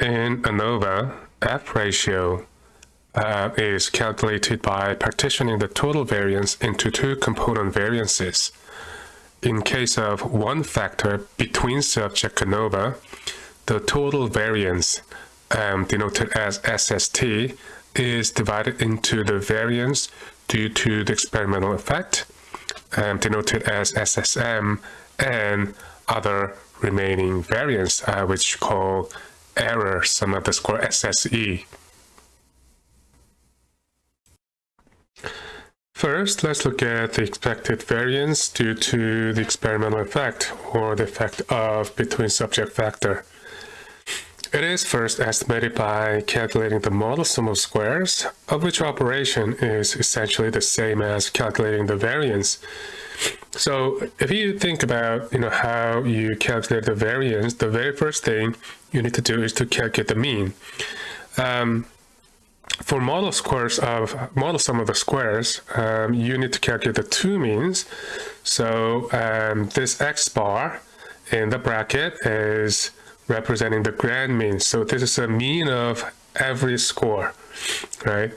In ANOVA, F ratio uh, is calculated by partitioning the total variance into two component variances. In case of one factor between subject ANOVA, the total variance, um, denoted as SST, is divided into the variance due to the experimental effect, um, denoted as SSM, and other remaining variance, uh, which call error sum of the square SSE. First, let's look at the expected variance due to the experimental effect, or the effect of between subject factor. It is first estimated by calculating the model sum of squares, of which operation is essentially the same as calculating the variance. So if you think about you know how you calculate the variance, the very first thing you need to do is to calculate the mean. Um, for model squares of model sum of the squares, um, you need to calculate the two means. So um, this x bar in the bracket is representing the grand mean. So this is a mean of every score, right?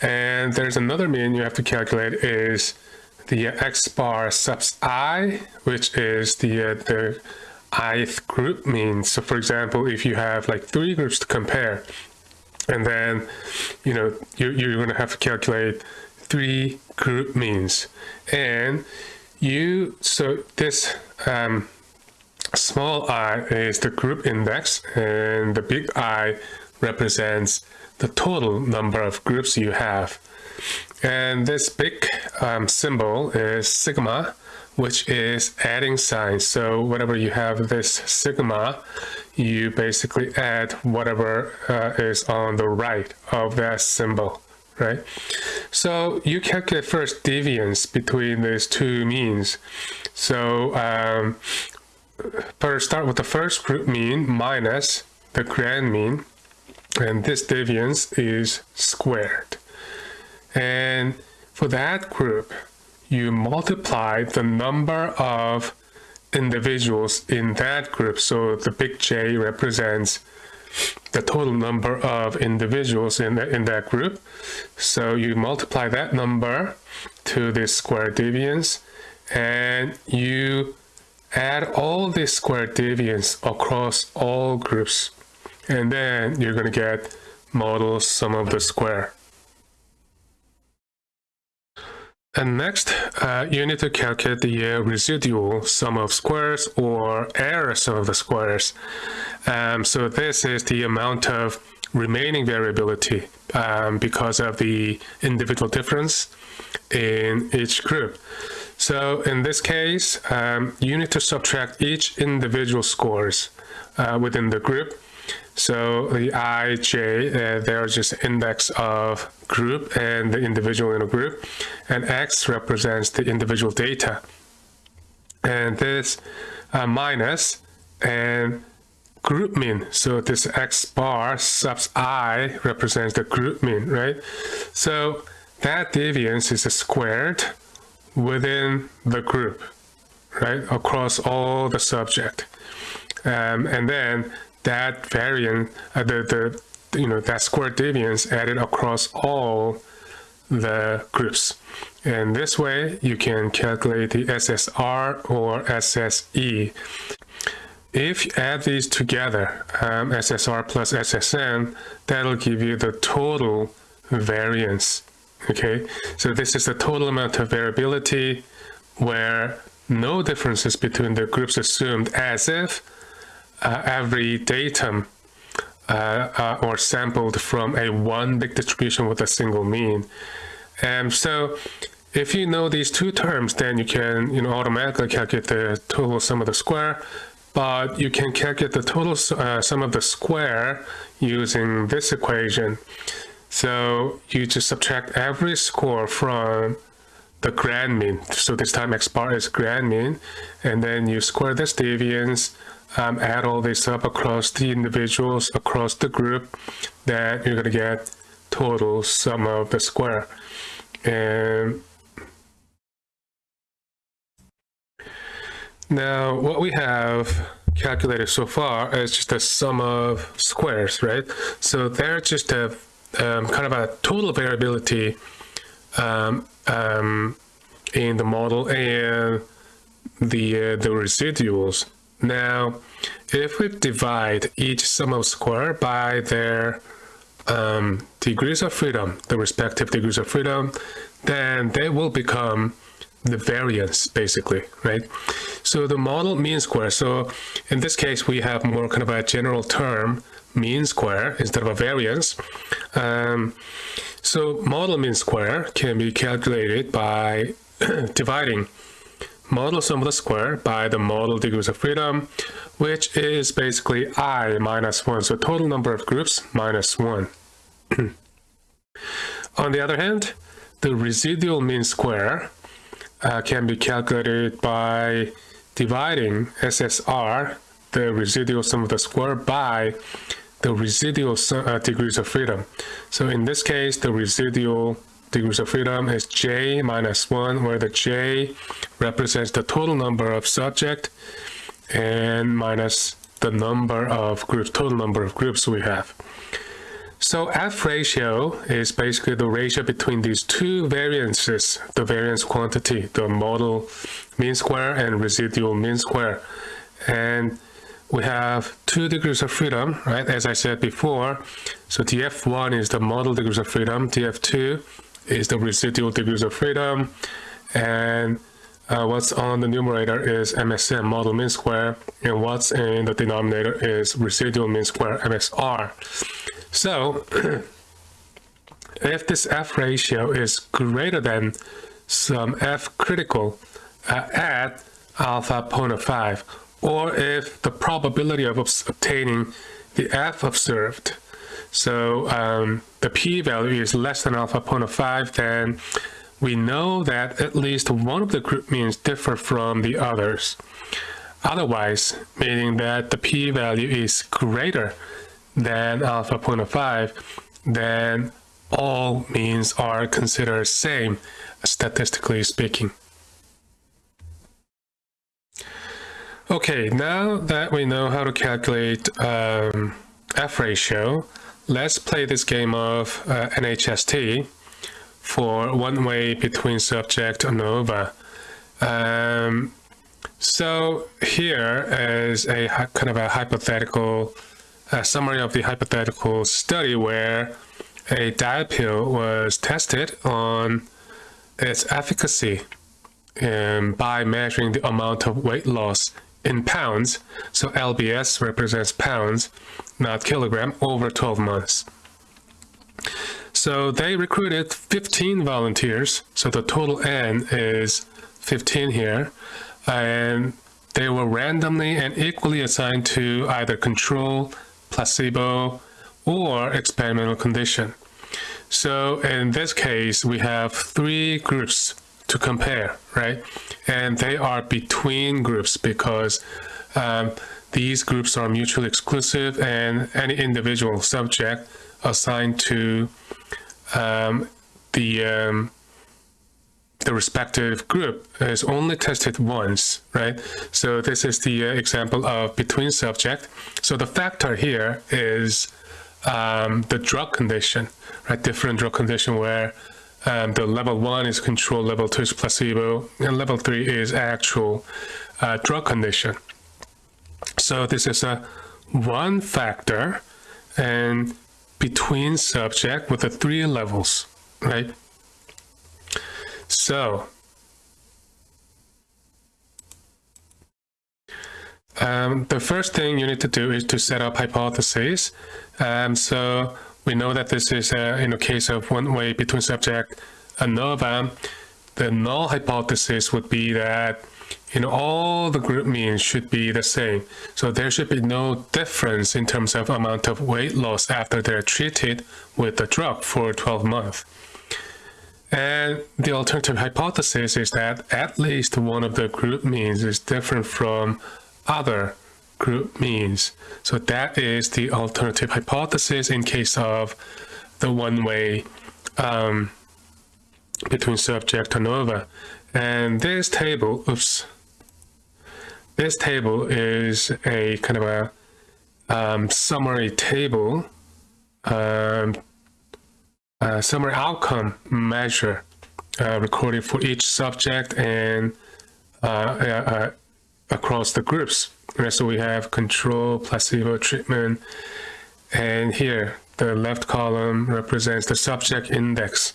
And there's another mean you have to calculate is the x bar subs i, which is the uh, the ith group means. So for example, if you have like three groups to compare, and then you know you, you're going to have to calculate three group means, and you so this um, small i is the group index, and the big I represents the total number of groups you have. And this big um, symbol is sigma, which is adding sign. So whenever you have this sigma, you basically add whatever uh, is on the right of that symbol, right? So you calculate first deviance between these two means. So um, first start with the first group mean minus the grand mean, and this deviance is squared. And for that group, you multiply the number of individuals in that group. So the big J represents the total number of individuals in, the, in that group. So you multiply that number to the square deviance and you add all the square deviance across all groups. And then you're going to get model sum of the square. And next, uh, you need to calculate the uh, residual sum of squares or error sum of the squares. Um, so this is the amount of remaining variability um, because of the individual difference in each group. So in this case, um, you need to subtract each individual scores uh, within the group so the i, j, uh, they're just index of group and the individual in a group. And x represents the individual data. And this uh, minus and group mean. So this x bar subs i represents the group mean, right? So that deviance is squared within the group, right? Across all the subject. Um, and then that variant, uh, the, the, you know, that square deviance added across all the groups. And this way you can calculate the SSR or SSE. If you add these together, um, SSR plus SSM, that'll give you the total variance. Okay, so this is the total amount of variability where no differences between the groups assumed as if uh, every datum uh, uh, or sampled from a one big distribution with a single mean. And so if you know these two terms, then you can you know, automatically calculate the total sum of the square, but you can calculate the total uh, sum of the square using this equation. So you just subtract every score from the grand mean. So this time x bar is grand mean, and then you square this deviance um, add all this up across the individuals, across the group, then you're going to get total sum of the square. And now what we have calculated so far is just a sum of squares, right? So they're just a um, kind of a total variability um, um, in the model and the uh, the residuals. Now, if we divide each sum of square by their um, degrees of freedom, the respective degrees of freedom, then they will become the variance basically, right? So the model mean square. So in this case, we have more kind of a general term mean square instead of a variance. Um, so model mean square can be calculated by dividing model sum of the square by the model degrees of freedom, which is basically i minus 1, so total number of groups minus 1. On the other hand, the residual mean square uh, can be calculated by dividing SSR, the residual sum of the square, by the residual uh, degrees of freedom. So in this case, the residual degrees of freedom is j minus 1, where the j represents the total number of subject and minus the number of groups, total number of groups we have. So F ratio is basically the ratio between these two variances, the variance quantity, the model mean square and residual mean square. And we have two degrees of freedom, right? As I said before, so df1 is the model degrees of freedom, df2 is the residual degrees of freedom, and uh, what's on the numerator is MSM, model mean square, and what's in the denominator is residual mean square, MSR. So, if this F ratio is greater than some F critical uh, at alpha 0.5, or if the probability of obtaining the F observed, so um, the p-value is less than alpha 0.5, then we know that at least one of the group means differ from the others. Otherwise, meaning that the p-value is greater than alpha 0.5, then all means are considered same, statistically speaking. Okay, now that we know how to calculate um, F ratio, let's play this game of uh, NHST for one way between subject ANOVA. Um, so here is a kind of a hypothetical a summary of the hypothetical study where a diet pill was tested on its efficacy um, by measuring the amount of weight loss in pounds, so LBS represents pounds, not kilogram, over 12 months. So they recruited 15 volunteers, so the total N is 15 here, and they were randomly and equally assigned to either control, placebo, or experimental condition. So in this case, we have three groups to compare, right? And they are between groups because um, these groups are mutually exclusive and any individual subject assigned to um, the um, the respective group is only tested once, right? So this is the uh, example of between subject. So the factor here is um, the drug condition, right? Different drug condition where um, the level one is control, level two is placebo, and level three is actual uh, drug condition. So this is a one factor and between subject with the three levels, right? So, um, the first thing you need to do is to set up hypotheses. Um, so we know that this is uh, in the case of one way between subject ANOVA. The null hypothesis would be that you know, all the group means should be the same. So there should be no difference in terms of amount of weight loss after they're treated with the drug for 12 months. And the alternative hypothesis is that at least one of the group means is different from other group means. So that is the alternative hypothesis in case of the one-way um, between subject ANOVA. And this table, oops, this table is a kind of a um, summary table, um, summary outcome measure uh, recorded for each subject and uh, uh, across the groups. Right, so we have control, placebo, treatment, and here the left column represents the subject index.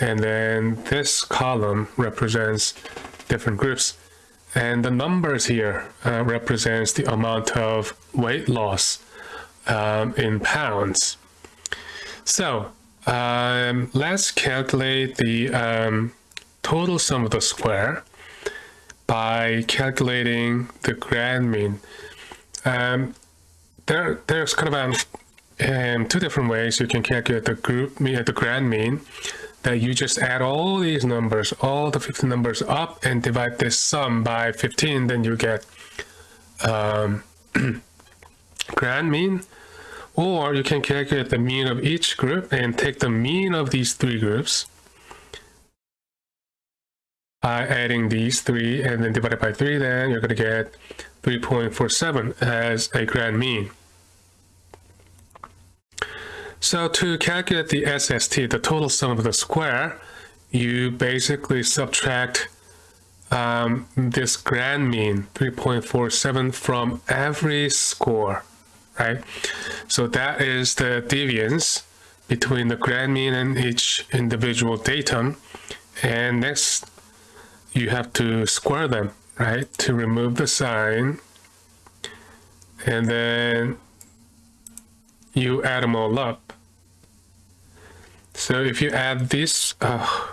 And then this column represents different groups. And the numbers here uh, represents the amount of weight loss um, in pounds. So um, let's calculate the um, total sum of the square by calculating the grand mean. Um, there, there's kind of um, two different ways you can calculate the group mean, the grand mean that you just add all these numbers, all the 15 numbers up and divide this sum by 15, then you get um, grand mean. Or you can calculate the mean of each group and take the mean of these three groups by adding these three and then divide it by three, then you're going to get 3.47 as a grand mean. So to calculate the SST, the total sum of the square, you basically subtract um, this grand mean, 3.47, from every score, right? So that is the deviance between the grand mean and each individual datum. And next, you have to square them, right? To remove the sign. And then you add them all up. So if you add this, uh,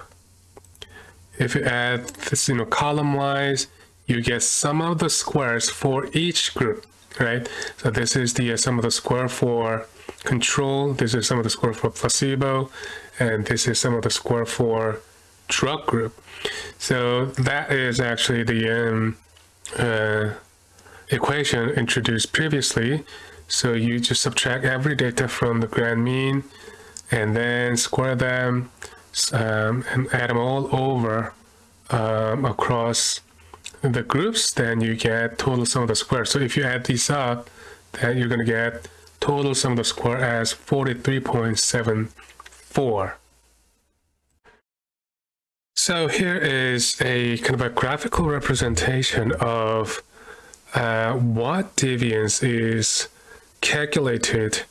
if you add this, you know, column wise, you get sum of the squares for each group, right? So this is the uh, sum of the square for control, this is sum of the square for placebo, and this is sum of the square for drug group. So that is actually the um, uh, equation introduced previously. So you just subtract every data from the grand mean, and then square them um, and add them all over um, across the groups, then you get total sum of the square. So if you add these up, then you're going to get total sum of the square as 43.74. So here is a kind of a graphical representation of uh, what deviance is calculated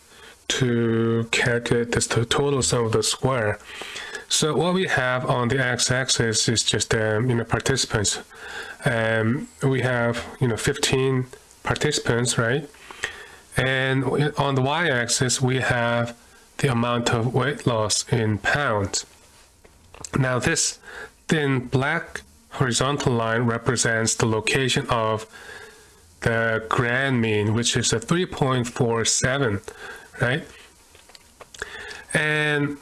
to calculate this total sum of the square. So what we have on the x-axis is just um, you know participants. Um, we have you know 15 participants, right? And on the y-axis we have the amount of weight loss in pounds. Now this thin black horizontal line represents the location of the grand mean, which is a 3.47 right? And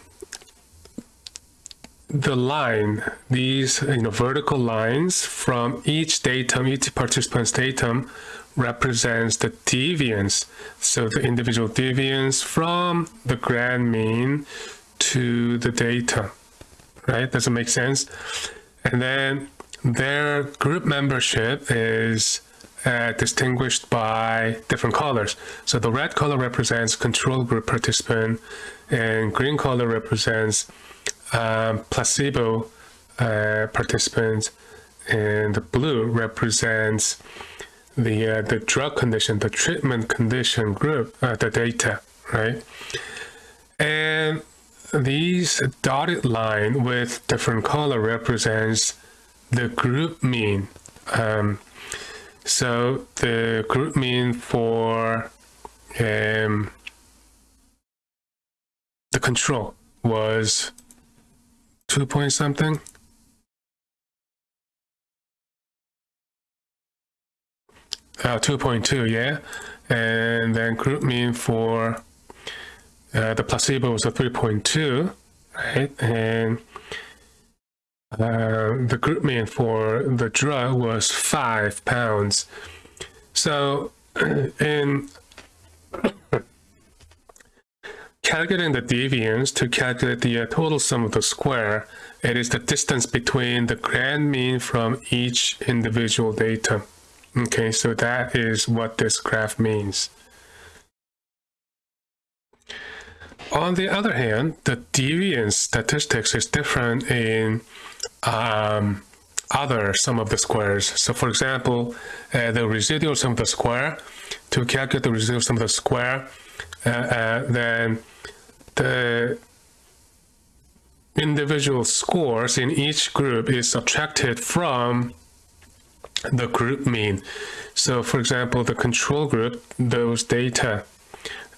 the line, these you know, vertical lines from each datum, each participant's datum represents the deviance. So the individual deviance from the grand mean to the data, right? Does it make sense? And then their group membership is uh, distinguished by different colors. So the red color represents control group participant and green color represents um, placebo uh, participants and the blue represents the uh, the drug condition, the treatment condition group, uh, the data, right? And these dotted line with different color represents the group mean. Um, so the group mean for um, the control was two point something. Uh, 2.2, yeah. And then group mean for uh, the placebo was a 3.2, right? And uh, the group mean for the drug was five pounds. So in calculating the deviance to calculate the uh, total sum of the square, it is the distance between the grand mean from each individual data, Okay, so that is what this graph means. On the other hand, the deviance statistics is different in um, other sum of the squares. So for example, uh, the residual sum of the square, to calculate the residual sum of the square, uh, uh, then the individual scores in each group is subtracted from the group mean. So for example, the control group, those data,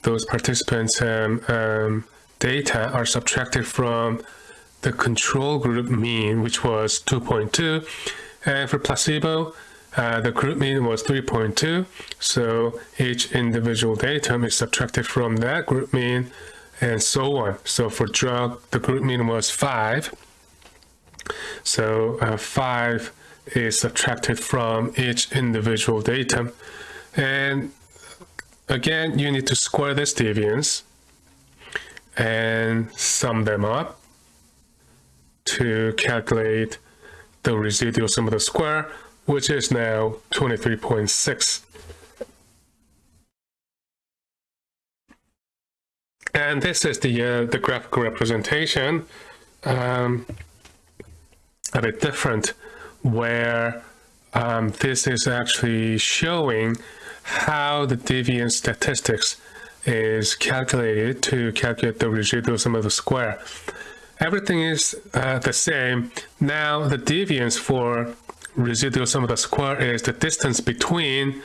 those participants um, um, data are subtracted from the control group mean, which was 2.2. And for placebo, uh, the group mean was 3.2. So each individual datum is subtracted from that group mean and so on. So for drug, the group mean was 5. So uh, 5 is subtracted from each individual datum. And again, you need to square this deviance and sum them up to calculate the residual sum of the square, which is now 23.6. And this is the, uh, the graphical representation, um, a bit different where um, this is actually showing how the deviance statistics is calculated to calculate the residual sum of the square. Everything is uh, the same. Now the deviance for residual sum of the square is the distance between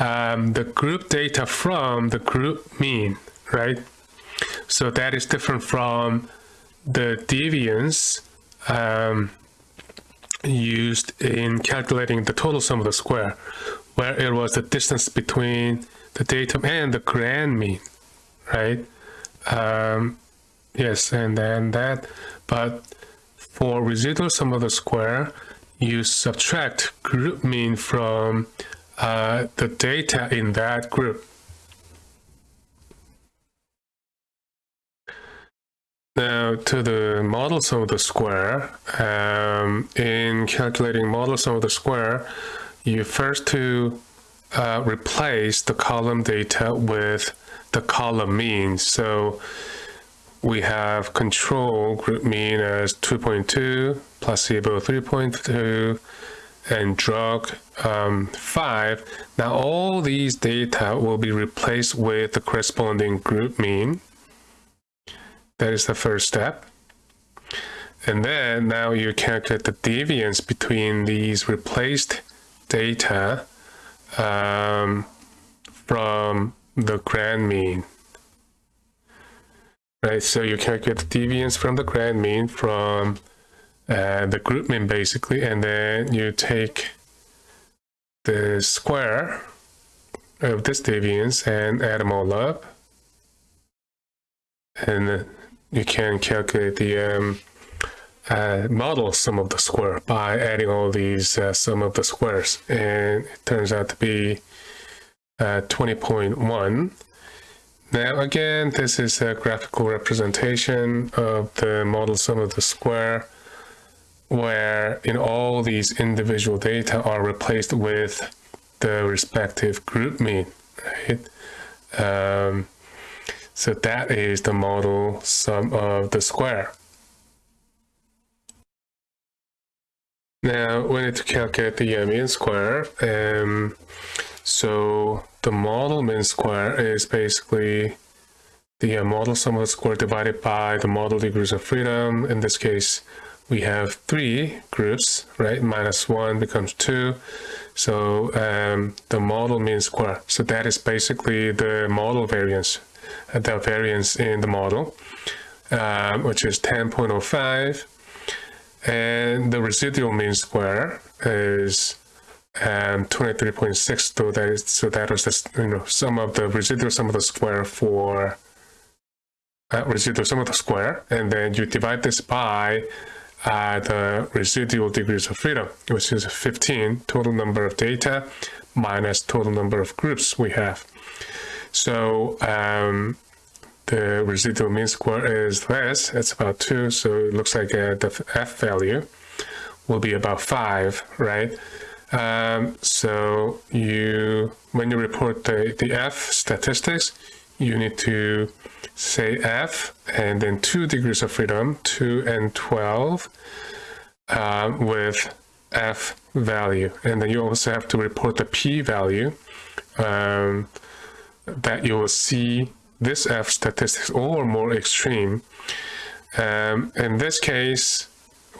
um, the group data from the group mean, right? So that is different from the deviance um, used in calculating the total sum of the square, where it was the distance between the datum and the grand mean, right? Um, yes, and then that, but for residual sum of the square, you subtract group mean from uh, the data in that group. Now to the model sum of the square, um, in calculating model sum of the square, you first to uh, replace the column data with the column mean. So we have control group mean as 2.2, placebo 3.2, and drug um, 5. Now all these data will be replaced with the corresponding group mean. That is the first step. And then now you calculate the deviance between these replaced data um, from the grand mean. Right, so you calculate the deviance from the grand mean from uh, the group mean basically, and then you take the square of this deviance and add them all up. And you can calculate the um, uh, model sum of the square by adding all these uh, sum of the squares and it turns out to be uh, 20.1 now again this is a graphical representation of the model sum of the square where in all these individual data are replaced with the respective group mean right um, so that is the model sum of the square. Now we need to calculate the mean square. Um, so the model mean square is basically the uh, model sum of the square divided by the model degrees of freedom. In this case, we have three groups, right? Minus one becomes two. So um, the model mean square. So that is basically the model variance the variance in the model, um, which is 10.05. And the residual mean square is um, 23.6. So that is so that was the you know sum of the residual sum of the square for uh, residual sum of the square, and then you divide this by uh, the residual degrees of freedom, which is 15 total number of data minus total number of groups we have. So um, the residual mean square is less, it's about 2, so it looks like uh, the f value will be about 5, right? Um, so you, when you report the, the F statistics, you need to say F and then two degrees of freedom, 2 and 12, um, with F value. And then you also have to report the P value um, that you will see this F statistics or more extreme. Um, in this case,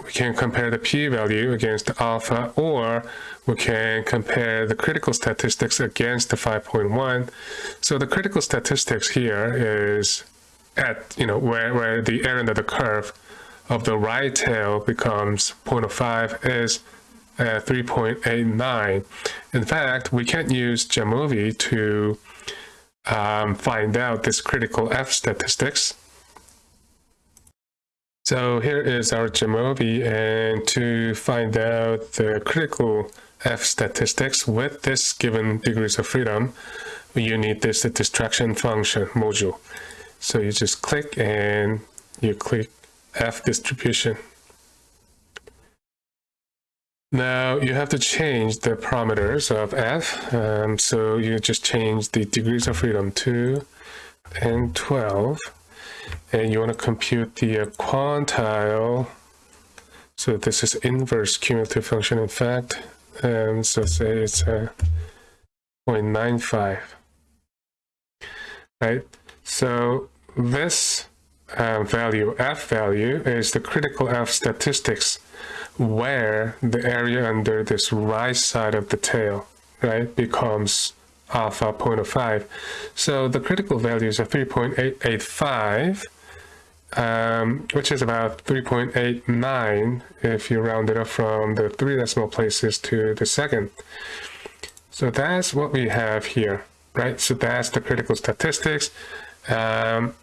we can compare the p-value against alpha or we can compare the critical statistics against the 5.1. So the critical statistics here is at, you know, where, where the area under the curve of the right tail becomes 0.05 is uh, 3.89. In fact, we can't use Jamovi to um, find out this critical F statistics so here is our Jamovi and to find out the critical F statistics with this given degrees of freedom, you need this distraction function module. So you just click and you click F distribution. Now you have to change the parameters of F. Um, so you just change the degrees of freedom to and 12 and you want to compute the uh, quantile. So this is inverse cumulative function in fact. And so say it's a uh, 0.95. Right? So this uh, value, f value, is the critical f statistics where the area under this right side of the tail, right, becomes alpha 0.05. So the critical values are 3.885, um, which is about 3.89 if you round it up from the three decimal places to the second. So that's what we have here, right? So that's the critical statistics. Um,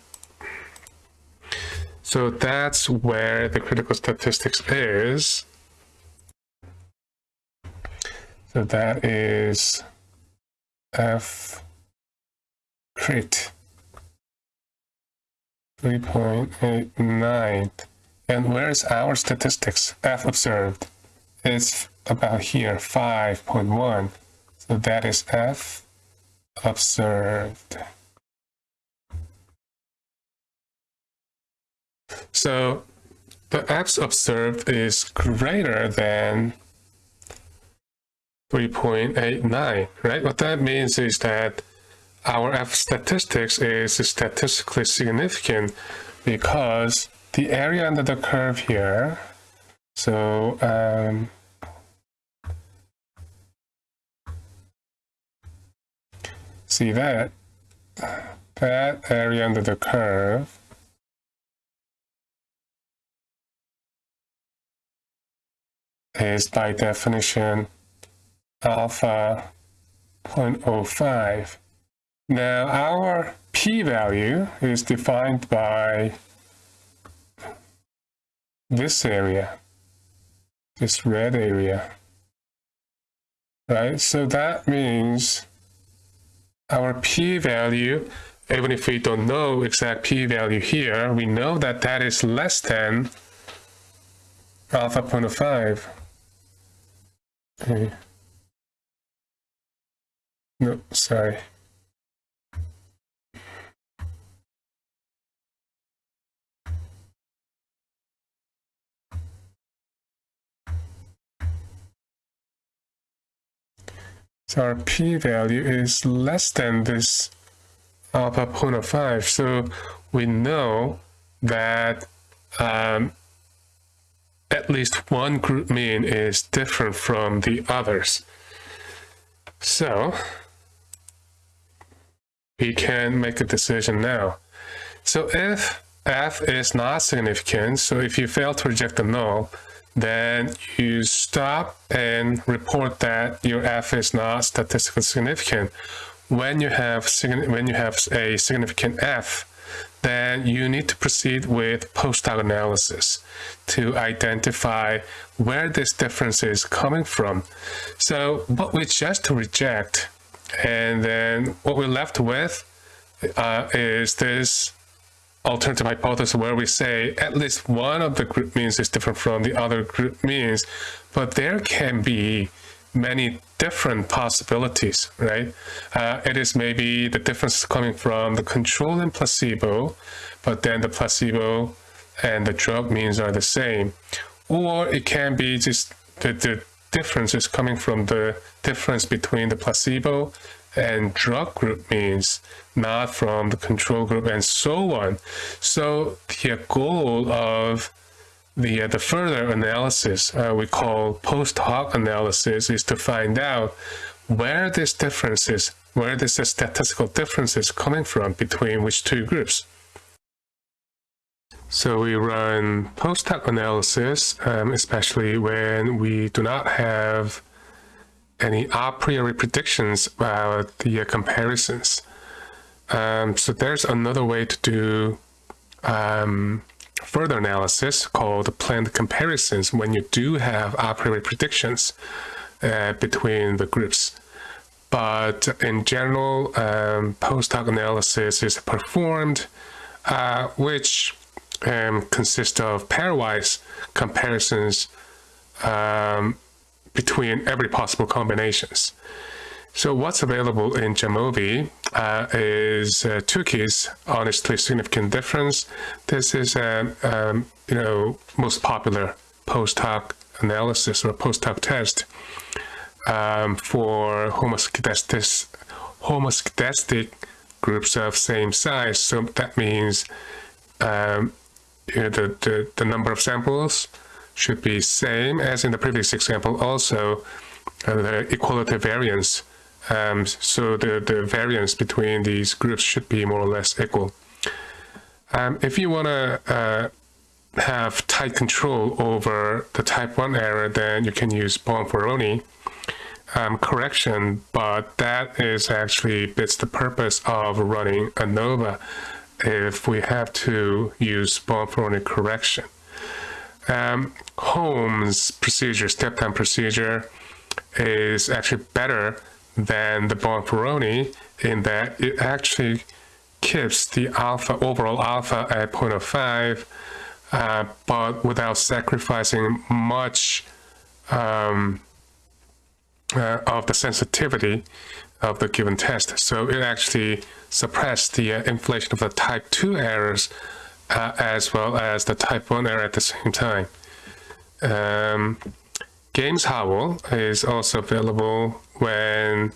so that's where the critical statistics is. So that is F crit 3.89 and where's our statistics? F observed. It's about here 5.1 so that is F observed. So the F observed is greater than 3.89, right? What that means is that our F statistics is statistically significant because the area under the curve here, so um, see that, that area under the curve is by definition alpha 0.05. Now our p-value is defined by this area, this red area, right? So that means our p-value, even if we don't know exact p-value here, we know that that is less than alpha 0.05. Okay. No, sorry. So our p-value is less than this alpha 0.5. So we know that um, at least one group mean is different from the others. So we can make a decision now. So if f is not significant, so if you fail to reject the null, then you stop and report that your f is not statistically significant. When you have when you have a significant f, then you need to proceed with post hoc analysis to identify where this difference is coming from. So what we just reject, and then what we're left with uh, is this alternative hypothesis where we say at least one of the group means is different from the other group means, but there can be many different possibilities, right? Uh, it is maybe the difference coming from the control and placebo, but then the placebo and the drug means are the same. Or it can be just the, the difference is coming from the difference between the placebo and drug group means, not from the control group and so on. So the goal of the, uh, the further analysis uh, we call post hoc analysis is to find out where this difference is, where this statistical difference is coming from between which two groups. So we run post hoc analysis, um, especially when we do not have any a priori predictions about the uh, comparisons. Um, so there's another way to do um, further analysis called planned comparisons when you do have a priori predictions uh, between the groups. But in general, um, post hoc analysis is performed, uh, which um, of pairwise comparisons um, between every possible combinations. So what's available in Jamovi uh, is uh, Tukey's, honestly significant difference. This is, um, um, you know, most popular post hoc analysis or post hoc test um, for homoscedastic, homoscedastic groups of same size. So that means um, the, the, the number of samples should be same as in the previous example. Also, uh, the equality variance um, so the, the variance between these groups should be more or less equal. Um, if you want to uh, have tight control over the type 1 error, then you can use Bonferroni um, correction, but that is actually fits the purpose of running ANOVA if we have to use Bonferroni correction. Um, Holm's procedure, step-down procedure, is actually better than the Bonferroni in that it actually keeps the alpha, overall alpha at 0.05, uh, but without sacrificing much um, uh, of the sensitivity of the given test. So it actually suppressed the uh, inflation of the type 2 errors uh, as well as the type 1 error at the same time. Um, Games-Howell is also available when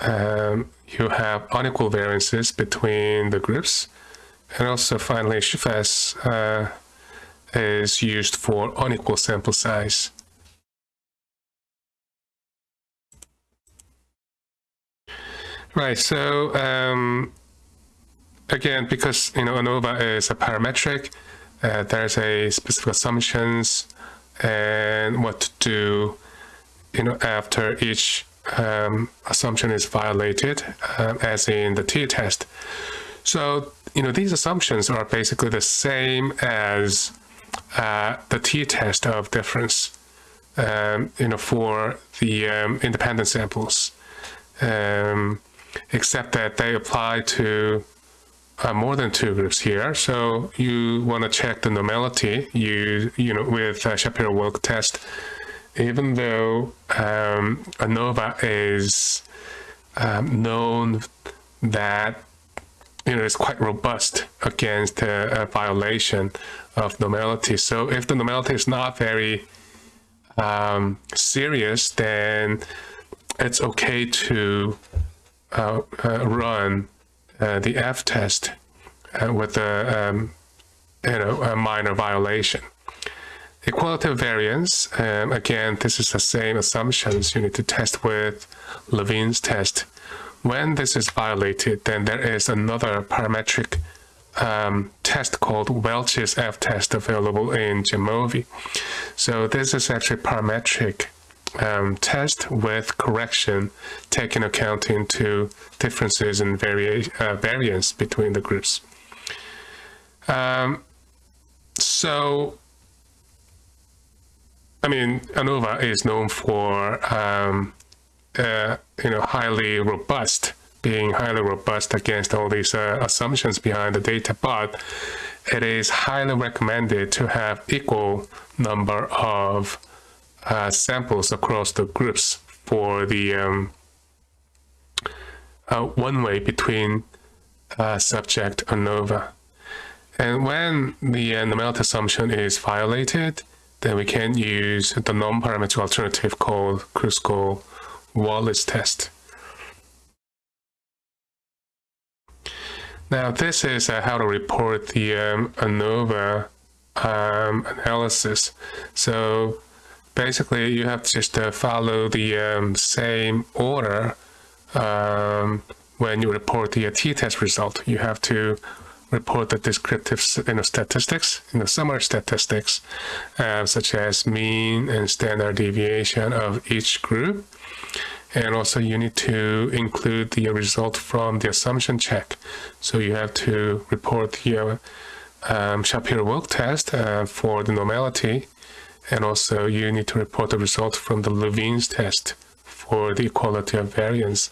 um, you have unequal variances between the groups. And also finally, Scheffé's uh, is used for unequal sample size. Right, so um, again, because you know ANOVA is a parametric, uh, there's a specific assumptions and what to do you know after each um, assumption is violated um, as in the t-test so you know these assumptions are basically the same as uh, the t-test of difference um, you know for the um, independent samples. Um, except that they apply to uh, more than two groups here. So you want to check the normality you, you know, with uh, Shapiro-Wilk test, even though um, ANOVA is um, known that you know, it's quite robust against a, a, violation of normality. So if the normality is not very um, serious, then it's okay to uh, uh, run uh, the F test uh, with a, um, you know, a minor violation. Equality of variance, um, again, this is the same assumptions you need to test with Levene's test. When this is violated, then there is another parametric um, test called Welch's F test available in Jamovi. So this is actually parametric um, test with correction taking account into differences and varia uh, variance between the groups. Um, so, I mean, ANOVA is known for, um, uh, you know, highly robust, being highly robust against all these uh, assumptions behind the data, but it is highly recommended to have equal number of uh, samples across the groups for the um, uh, one way between uh, subject ANOVA. And when the uh, normality assumption is violated, then we can use the non-parametric alternative called Kruskal-Wallis test. Now this is uh, how to report the um, ANOVA um, analysis. So basically you have to just uh, follow the um, same order um, when you report the t-test result. You have to report the descriptive you know, statistics, you know, summary statistics, uh, such as mean and standard deviation of each group. And also you need to include the result from the assumption check. So you have to report the um, Shapiro-Wilk test uh, for the normality. And also you need to report the result from the Levene's test for the equality of variance.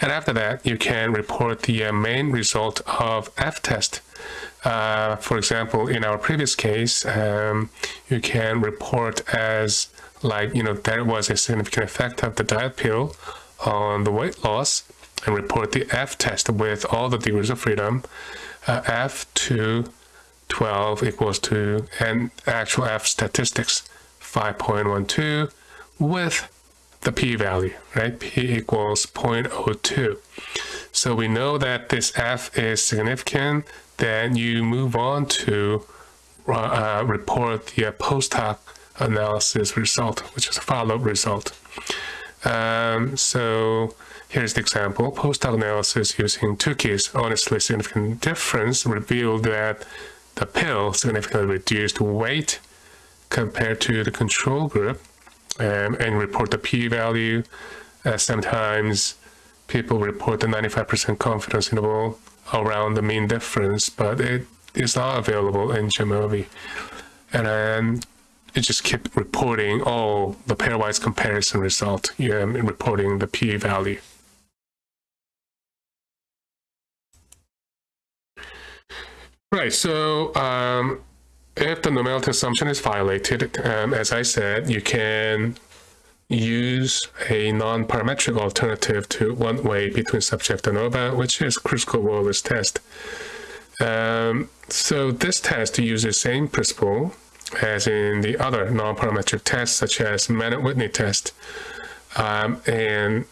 And after that, you can report the uh, main result of F-test. Uh, for example, in our previous case, um, you can report as like, you know, there was a significant effect of the diet pill on the weight loss and report the F test with all the degrees of freedom. Uh, F to 12 equals to, an actual F statistics, 5.12 with the p-value, right? p equals 0.02. So we know that this f is significant, then you move on to uh, report the post hoc analysis result, which is a follow-up result. Um, so here's the example. Post hoc analysis using Tukey's honestly significant difference revealed that the pill significantly reduced weight compared to the control group um, and report the p-value. Uh, sometimes people report the 95% confidence interval around the mean difference, but it is not available in Jamovi. And then it just keep reporting all the pairwise comparison result, yeah, reporting the p-value. Right, so um, if the normality assumption is violated, um, as I said, you can use a non-parametric alternative to one way between subject and which is Kruskal-Wallis test. Um, so this test uses the same principle as in the other non-parametric tests, such as Mann-Whitney test. Um, and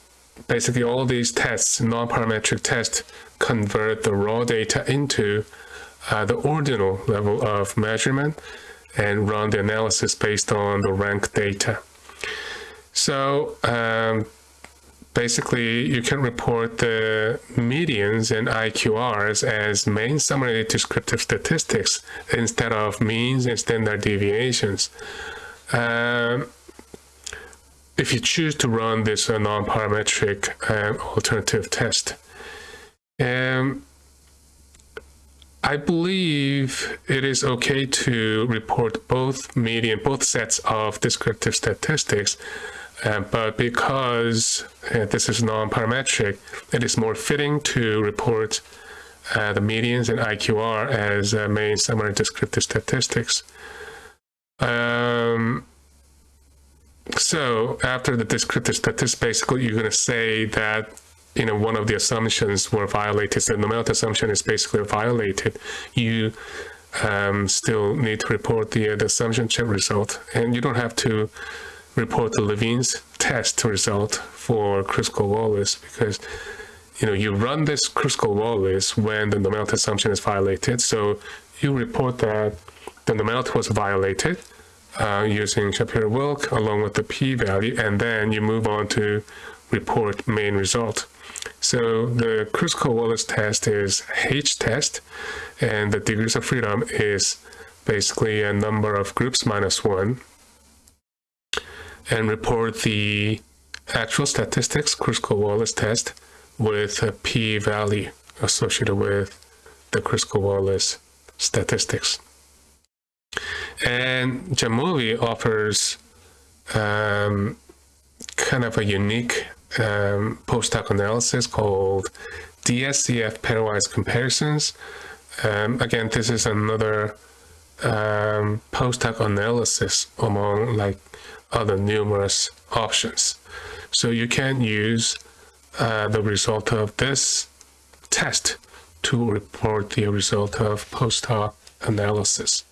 basically all these tests, non-parametric tests, convert the raw data into uh, the ordinal level of measurement and run the analysis based on the rank data. So um, basically you can report the medians and IQRs as main summary descriptive statistics instead of means and standard deviations. Um, if you choose to run this uh, non-parametric uh, alternative test. Um, I believe it is okay to report both median, both sets of descriptive statistics, uh, but because uh, this is non-parametric, it is more fitting to report uh, the medians and IQR as uh, main summary descriptive statistics. Um, so after the descriptive statistics, basically you're going to say that you know, one of the assumptions were violated, the normality assumption is basically violated, you um, still need to report the, uh, the assumption check result. And you don't have to report the Levene's test result for Kruskal-Wallis because, you know, you run this Kruskal-Wallis when the normality assumption is violated. So you report that the normality was violated uh, using Shapiro-Wilk along with the p-value, and then you move on to report main result. So the Kruskal-Wallis test is H test, and the degrees of freedom is basically a number of groups minus one, and report the actual statistics Kruskal-Wallis test with a p-value associated with the Kruskal-Wallis statistics. And Jamovi offers um, kind of a unique um, post hoc analysis called DSCF pairwise comparisons. Um, again, this is another um, post hoc analysis among like other numerous options. So you can use uh, the result of this test to report the result of post hoc analysis.